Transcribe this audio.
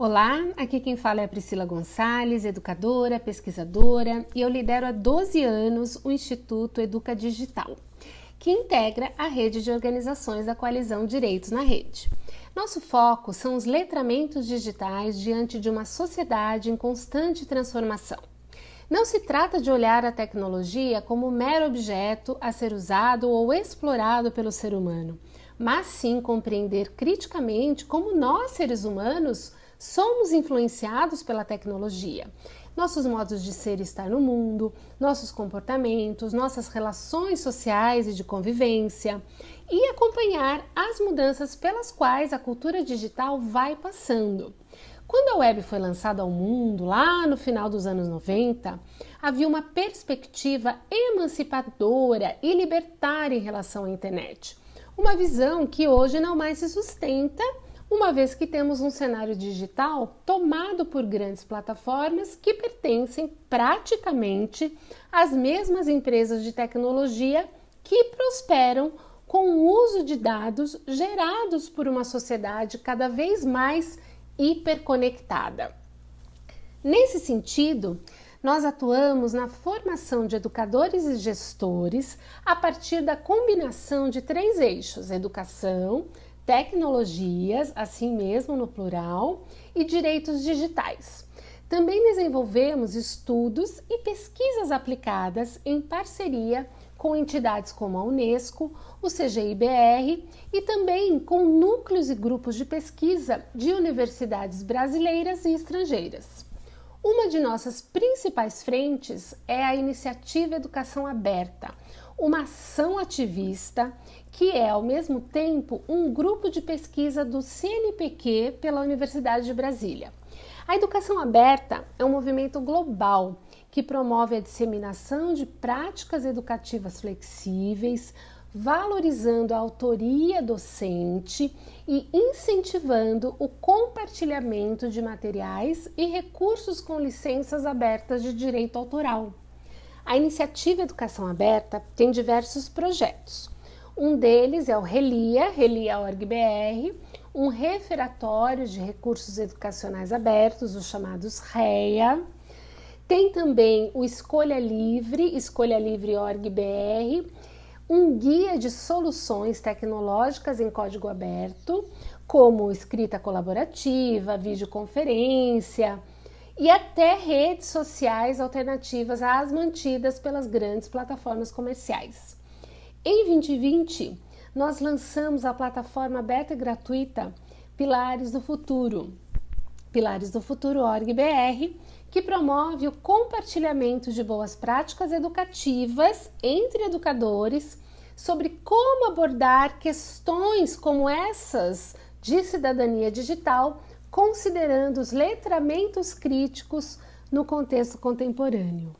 Olá, aqui quem fala é a Priscila Gonçalves, educadora, pesquisadora, e eu lidero há 12 anos o Instituto Educa Digital, que integra a rede de organizações da coalizão Direitos na Rede. Nosso foco são os letramentos digitais diante de uma sociedade em constante transformação. Não se trata de olhar a tecnologia como mero objeto a ser usado ou explorado pelo ser humano, mas sim compreender criticamente como nós, seres humanos, somos influenciados pela tecnologia. Nossos modos de ser e estar no mundo, nossos comportamentos, nossas relações sociais e de convivência, e acompanhar as mudanças pelas quais a cultura digital vai passando. Quando a web foi lançada ao mundo, lá no final dos anos 90, havia uma perspectiva emancipadora e libertária em relação à internet. Uma visão que hoje não mais se sustenta uma vez que temos um cenário digital tomado por grandes plataformas que pertencem praticamente às mesmas empresas de tecnologia que prosperam com o uso de dados gerados por uma sociedade cada vez mais hiperconectada. Nesse sentido, nós atuamos na formação de educadores e gestores a partir da combinação de três eixos: educação, tecnologias, assim mesmo no plural, e direitos digitais. Também desenvolvemos estudos e pesquisas aplicadas em parceria com entidades como a Unesco, o CGIBR e também com núcleos e grupos de pesquisa de universidades brasileiras e estrangeiras. Uma de nossas principais frentes é a Iniciativa Educação Aberta, uma ação ativista que é, ao mesmo tempo, um grupo de pesquisa do CNPq pela Universidade de Brasília. A educação aberta é um movimento global que promove a disseminação de práticas educativas flexíveis, valorizando a autoria docente e incentivando o compartilhamento de materiais e recursos com licenças abertas de direito autoral. A iniciativa Educação Aberta tem diversos projetos. Um deles é o RELIA, RELIA.org.br, um referatório de recursos educacionais abertos, os chamados REA. Tem também o Escolha Livre, escolhalivre.org.br, um guia de soluções tecnológicas em código aberto, como escrita colaborativa, videoconferência e até redes sociais alternativas às mantidas pelas grandes plataformas comerciais. Em 2020, nós lançamos a plataforma aberta e gratuita Pilares do Futuro, Pilares do Futuro .org.br, que promove o compartilhamento de boas práticas educativas entre educadores sobre como abordar questões como essas de cidadania digital, considerando os letramentos críticos no contexto contemporâneo.